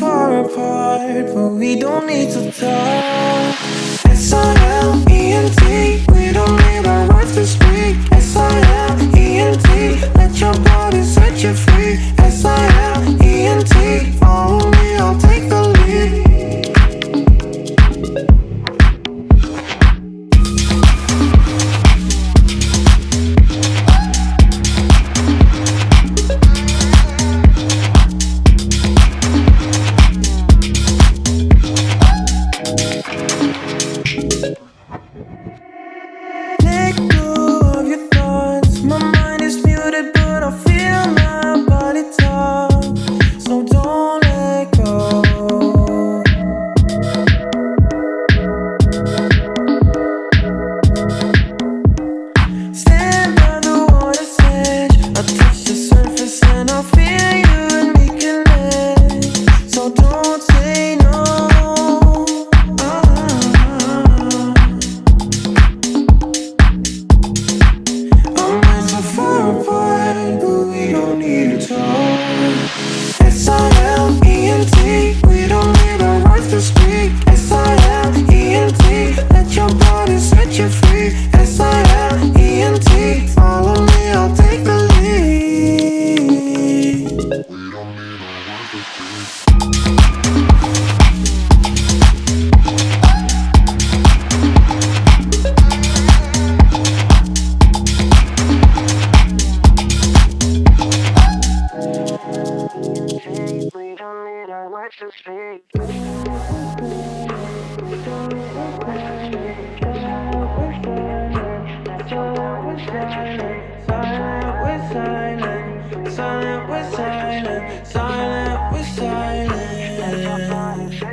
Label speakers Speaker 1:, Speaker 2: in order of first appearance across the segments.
Speaker 1: far apart, but we don't need to talk. S-I-L-E-N-T, we don't need our words to speak. S-I-L-E-N-T, let your body set you free. S-I-L-E-N-T, oh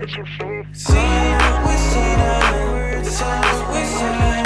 Speaker 1: See you, we see you, we see you.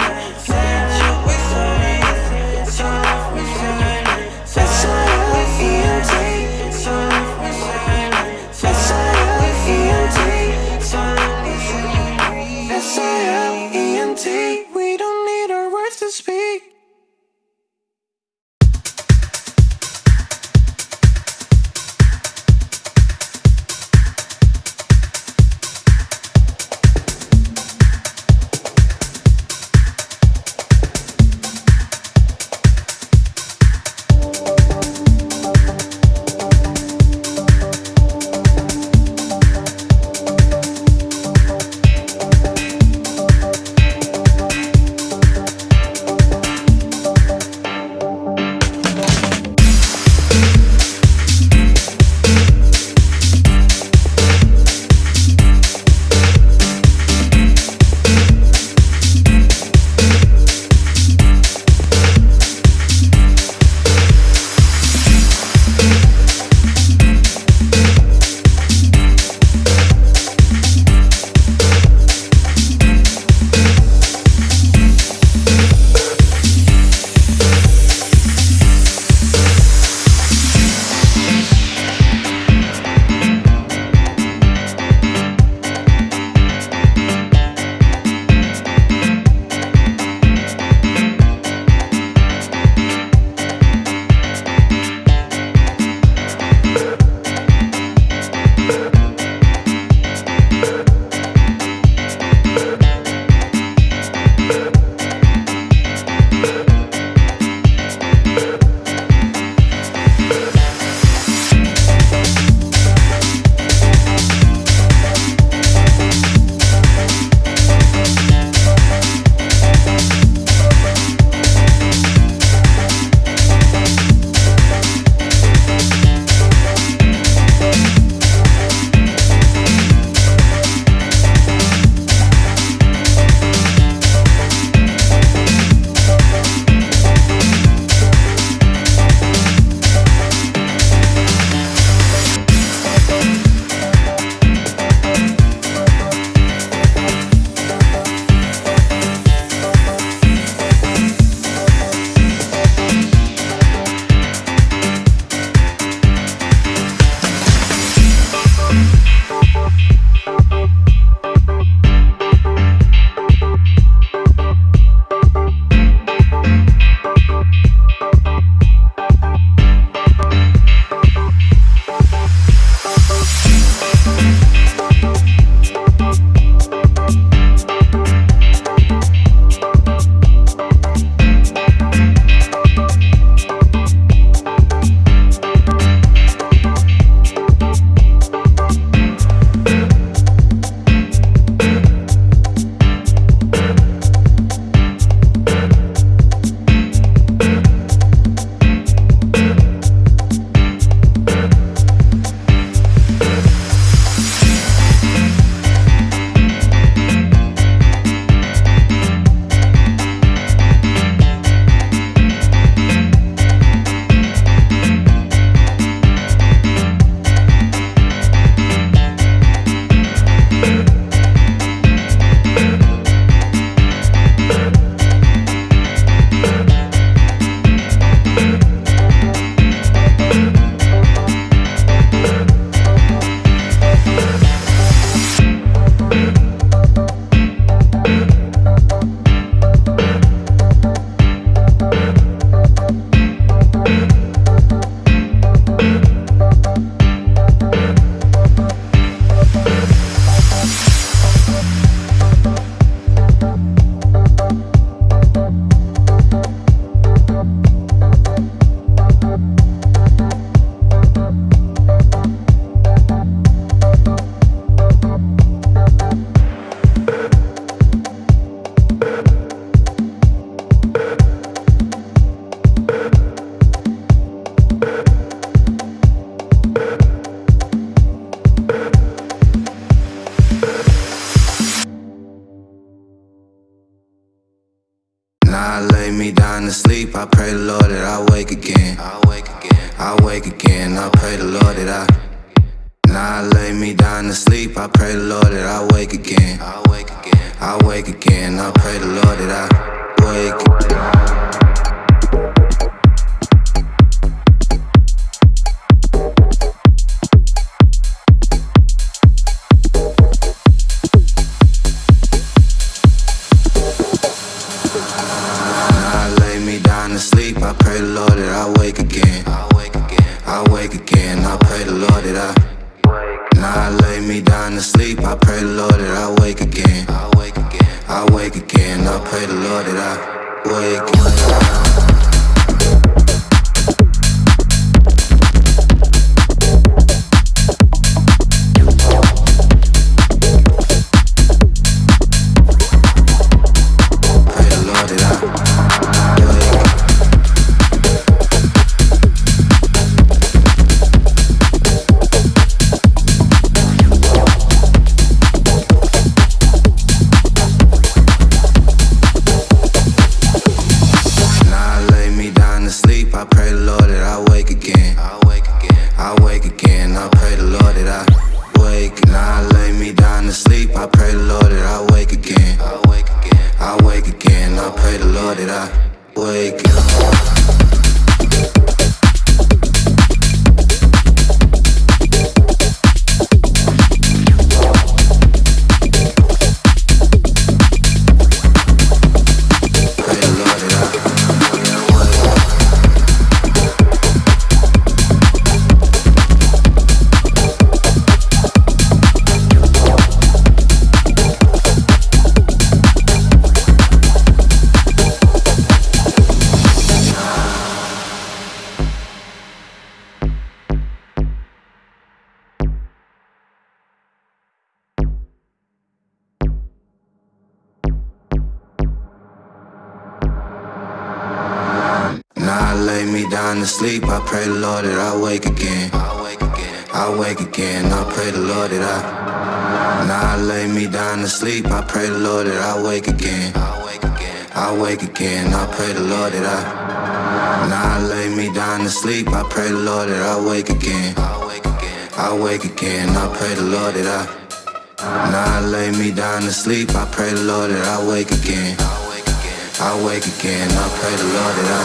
Speaker 2: I again. I pray the Lord that